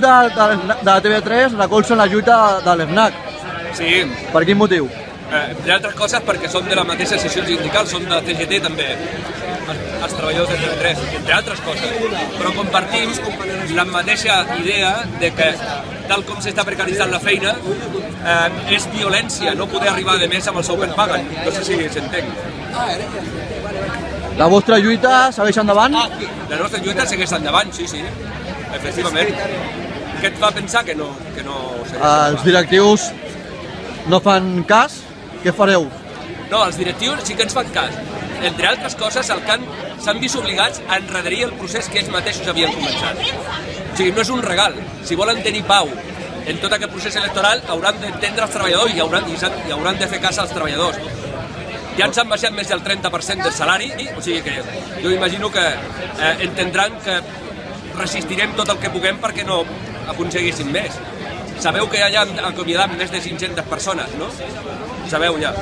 de, de, de TV3 recolzen la lluita de l'FNAC. Sí, Per quin motiu? eh, entre altres coses perquè són de la mateixa sessió sindical, són de CGT també, els, els treballadors de TV3, entre altres coses. Però compartim la mateixa idea de que tal com s'està precaritzant la feina, eh, és violència no poder arribar de més amb el sou que et paguen. No sé si s'entén. La vostra lluita segueix endavant? La nostra lluita segueix endavant, sí, sí, efectivament. Què et fa pensar que no, que no segueix Els directius no fan cas? Què fareu? No, els directius sí que ens fan cas. Entre altres coses, el que han- s'han vist obligats a enrederir el procés que ells mateixos havien començat. O sigui, no és un regal. Si volen tenir pau en tot aquest procés electoral, hauran d'entendre els treballadors i hauran, i, i hauran de fer cas als treballadors. Ja ens han baixat més del 30% del salari, o sigui que jo imagino que eh, entendran que resistirem tot el que puguem perquè no aconseguíssim més. Sabeu que ja han acomiadat més de 500 persones, no? Sabeu ja.